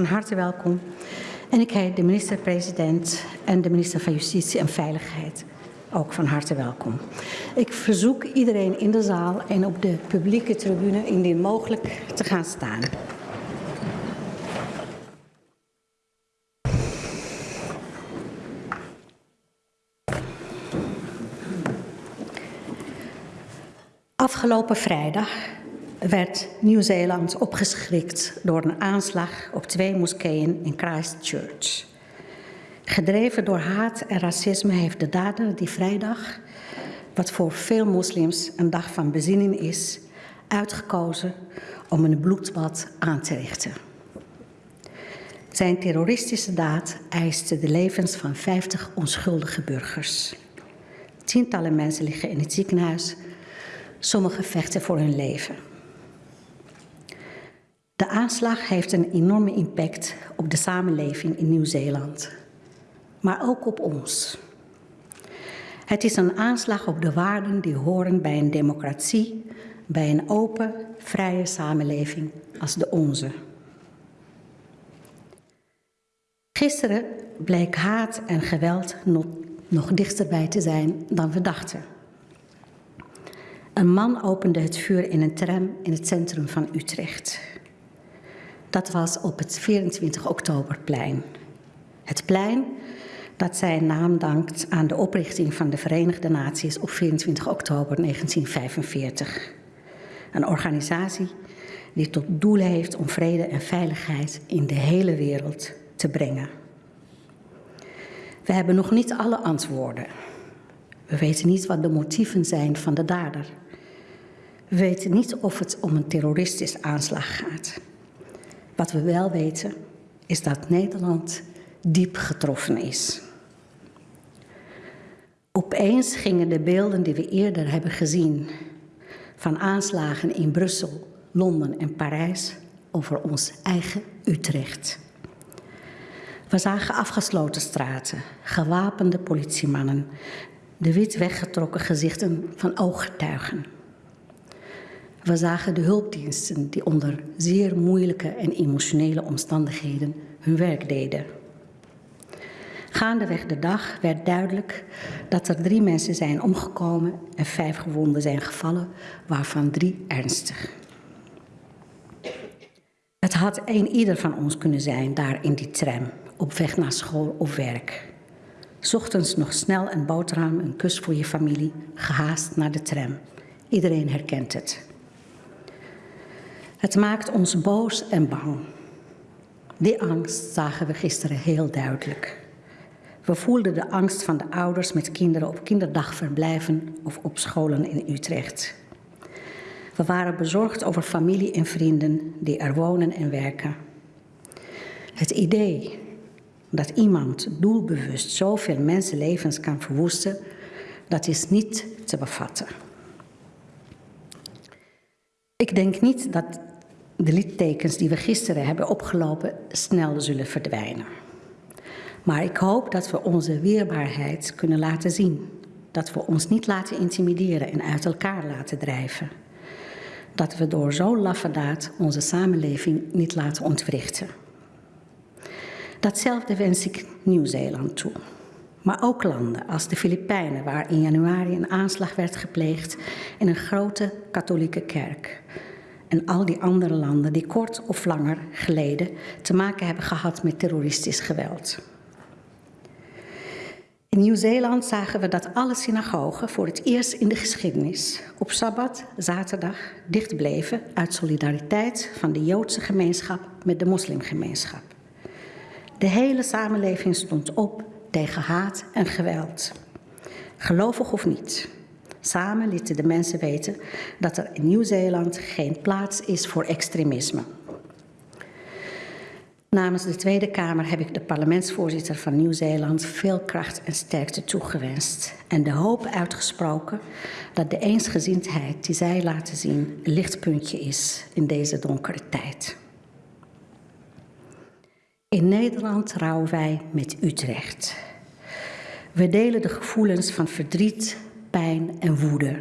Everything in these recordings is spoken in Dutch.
van harte welkom. En ik heet de minister-president en de minister van Justitie en Veiligheid ook van harte welkom. Ik verzoek iedereen in de zaal en op de publieke tribune indien mogelijk te gaan staan. Afgelopen vrijdag werd Nieuw-Zeeland opgeschrikt door een aanslag op twee moskeeën in Christchurch. Gedreven door haat en racisme heeft de dader die vrijdag, wat voor veel moslims een dag van bezinning is, uitgekozen om een bloedbad aan te richten. Zijn terroristische daad eiste de levens van 50 onschuldige burgers. Tientallen mensen liggen in het ziekenhuis, sommigen vechten voor hun leven. De aanslag heeft een enorme impact op de samenleving in Nieuw-Zeeland maar ook op ons. Het is een aanslag op de waarden die horen bij een democratie, bij een open, vrije samenleving als de onze. Gisteren bleek haat en geweld nog, dichterbij te zijn dan we dachten. Een man opende het vuur in een tram in het centrum van Utrecht. Dat was op het 24 oktoberplein. Het plein dat zijn naam dankt aan de oprichting van de Verenigde Naties op 24 oktober 1945. Een organisatie die tot doel heeft om vrede en veiligheid in de hele wereld te brengen. We hebben nog niet alle antwoorden. We weten niet wat de motieven zijn van de dader. We weten niet of het om een terroristische aanslag gaat. Wat we wel weten is dat Nederland diep getroffen is. Opeens gingen de beelden die we eerder hebben gezien van aanslagen in Brussel, Londen en Parijs over ons eigen Utrecht. We zagen afgesloten straten, gewapende politiemannen, de wit weggetrokken gezichten van ooggetuigen. We zagen de hulpdiensten die onder zeer moeilijke en emotionele omstandigheden hun werk deden. Gaandeweg de dag werd duidelijk dat er drie mensen zijn omgekomen en vijf gewonden zijn gevallen, waarvan drie ernstig. Het had een ieder van ons kunnen zijn daar in die tram, op weg naar school of werk. Ochtends nog snel een boterham, een kus voor je familie, gehaast naar de tram. Iedereen herkent het. Het maakt ons boos en bang. Die angst zagen we gisteren heel duidelijk. We voelden de angst van de ouders met kinderen op kinderdagverblijven of op scholen in Utrecht. We waren bezorgd over familie en vrienden die er wonen en werken. Het idee dat iemand doelbewust zoveel mensenlevens kan verwoesten, dat is niet te bevatten. Ik denk niet dat de littekens die we gisteren hebben opgelopen snel zullen verdwijnen. Maar ik hoop dat we onze weerbaarheid kunnen laten zien. Dat we ons niet laten intimideren en uit elkaar laten drijven. Dat we door zo'n laffe daad onze samenleving niet laten ontwrichten. Datzelfde wens ik Nieuw-Zeeland toe. Maar ook landen als de Filipijnen, waar in januari een aanslag werd gepleegd in een grote katholieke kerk. En al die andere landen die kort of langer geleden te maken hebben gehad met terroristisch geweld. In Nieuw-Zeeland zagen we dat alle synagogen voor het eerst in de geschiedenis op Sabbat, zaterdag, dicht bleven uit solidariteit van de Joodse gemeenschap met de moslimgemeenschap. De hele samenleving stond op tegen haat en geweld. Gelovig of niet. Samen lieten de mensen weten dat er in Nieuw-Zeeland geen plaats is voor extremisme. Namens de Tweede Kamer heb ik de parlementsvoorzitter van Nieuw-Zeeland veel kracht en sterkte toegewenst en de hoop uitgesproken dat de eensgezindheid die zij laten zien een lichtpuntje is in deze donkere tijd. In Nederland rouwen wij met Utrecht. We delen de gevoelens van verdriet, en woede.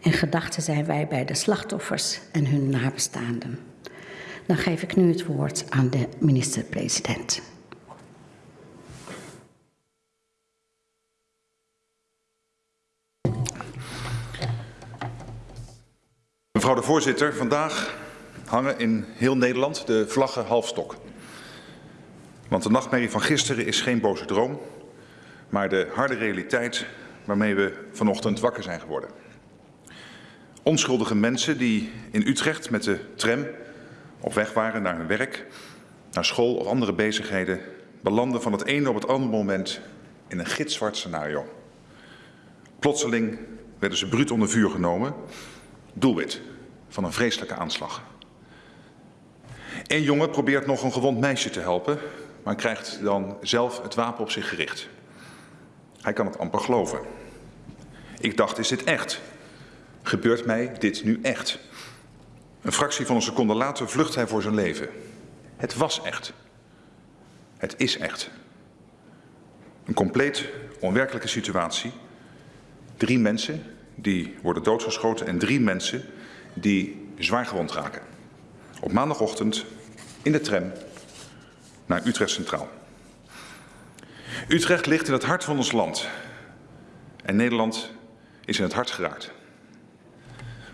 In gedachten zijn wij bij de slachtoffers en hun nabestaanden. Dan geef ik nu het woord aan de minister-president. Mevrouw de voorzitter, vandaag hangen in heel Nederland de vlaggen halfstok. Want de nachtmerrie van gisteren is geen boze droom, maar de harde realiteit waarmee we vanochtend wakker zijn geworden. Onschuldige mensen die in Utrecht met de tram op weg waren naar hun werk, naar school of andere bezigheden, belanden van het ene op het andere moment in een gitzwart scenario. Plotseling werden ze bruut onder vuur genomen, doelwit van een vreselijke aanslag. Een jongen probeert nog een gewond meisje te helpen, maar krijgt dan zelf het wapen op zich gericht. Hij kan het amper geloven. Ik dacht, is dit echt? Gebeurt mij dit nu echt? Een fractie van een seconde later vlucht hij voor zijn leven. Het was echt. Het is echt. Een compleet onwerkelijke situatie. Drie mensen die worden doodgeschoten en drie mensen die zwaar gewond raken. Op maandagochtend in de tram naar Utrecht Centraal. Utrecht ligt in het hart van ons land. En Nederland is in het hart geraakt.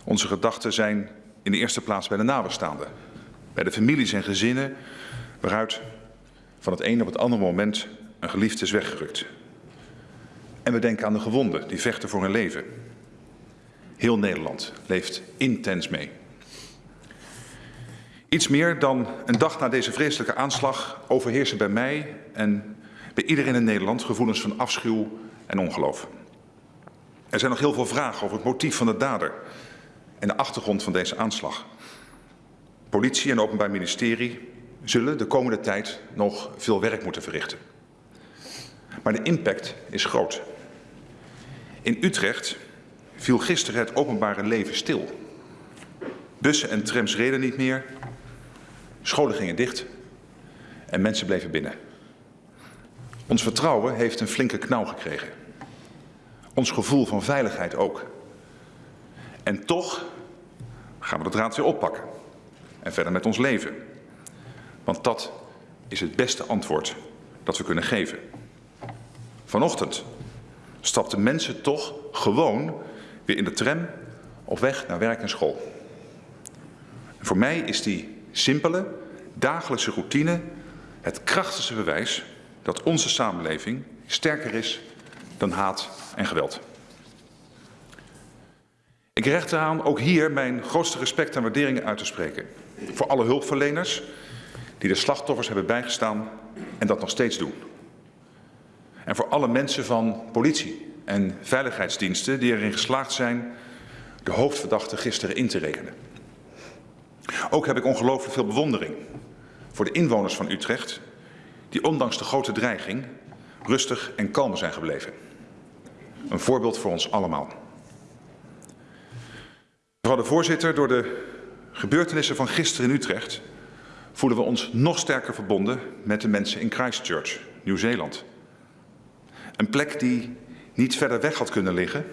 Onze gedachten zijn in de eerste plaats bij de nabestaanden. Bij de families en gezinnen waaruit van het een op het andere moment een geliefde is weggerukt. En we denken aan de gewonden die vechten voor hun leven. Heel Nederland leeft intens mee. Iets meer dan een dag na deze vreselijke aanslag overheersen bij mij en bij iedereen in Nederland gevoelens van afschuw en ongeloof. Er zijn nog heel veel vragen over het motief van de dader en de achtergrond van deze aanslag. Politie en Openbaar Ministerie zullen de komende tijd nog veel werk moeten verrichten. Maar de impact is groot. In Utrecht viel gisteren het openbare leven stil. Bussen en trams reden niet meer, scholen gingen dicht en mensen bleven binnen. Ons vertrouwen heeft een flinke knauw gekregen. Ons gevoel van veiligheid ook. En toch gaan we de draad weer oppakken en verder met ons leven. Want dat is het beste antwoord dat we kunnen geven. Vanochtend stapten mensen toch gewoon weer in de tram op weg naar werk en school. Voor mij is die simpele, dagelijkse routine het krachtigste bewijs dat onze samenleving sterker is dan haat en geweld. Ik recht eraan ook hier mijn grootste respect en waardering uit te spreken. Voor alle hulpverleners die de slachtoffers hebben bijgestaan en dat nog steeds doen. En voor alle mensen van politie en veiligheidsdiensten die erin geslaagd zijn de hoofdverdachte gisteren in te rekenen. Ook heb ik ongelooflijk veel bewondering voor de inwoners van Utrecht die ondanks de grote dreiging rustig en kalm zijn gebleven. Een voorbeeld voor ons allemaal. Mevrouw de voorzitter, door de gebeurtenissen van gisteren in Utrecht voelen we ons nog sterker verbonden met de mensen in Christchurch, Nieuw-Zeeland. Een plek die niet verder weg had kunnen liggen,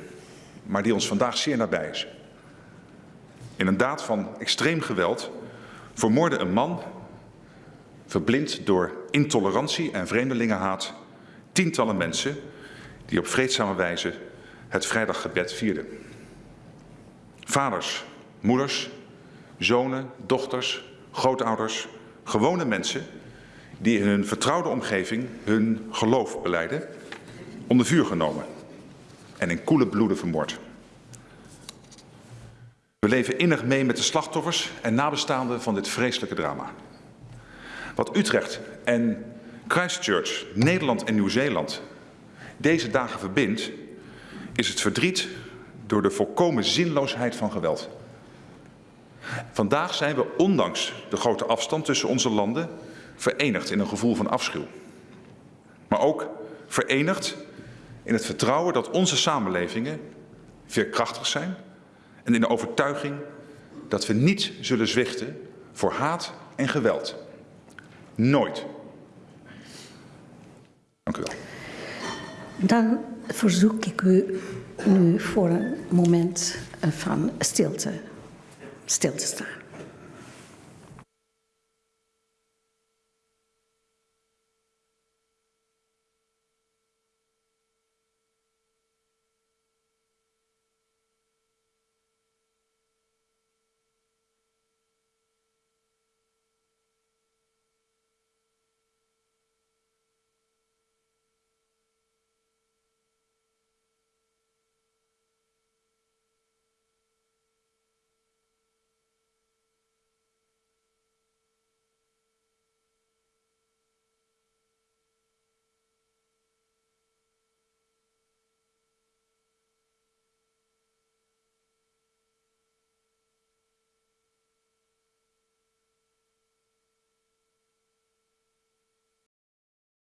maar die ons vandaag zeer nabij is. In een daad van extreem geweld vermoorde een man, verblind door intolerantie en vreemdelingenhaat, tientallen mensen die op vreedzame wijze het vrijdaggebed vierden. Vaders, moeders, zonen, dochters, grootouders, gewone mensen die in hun vertrouwde omgeving hun geloof beleiden, onder vuur genomen en in koele bloeden vermoord. We leven innig mee met de slachtoffers en nabestaanden van dit vreselijke drama. Wat Utrecht en Christchurch, Nederland en Nieuw-Zeeland deze dagen verbindt, is het verdriet door de volkomen zinloosheid van geweld. Vandaag zijn we, ondanks de grote afstand tussen onze landen, verenigd in een gevoel van afschuw. Maar ook verenigd in het vertrouwen dat onze samenlevingen veerkrachtig zijn en in de overtuiging dat we niet zullen zwichten voor haat en geweld. Nooit. Dank u wel. Dan verzoek ik u nu voor een moment van stilte stil te staan.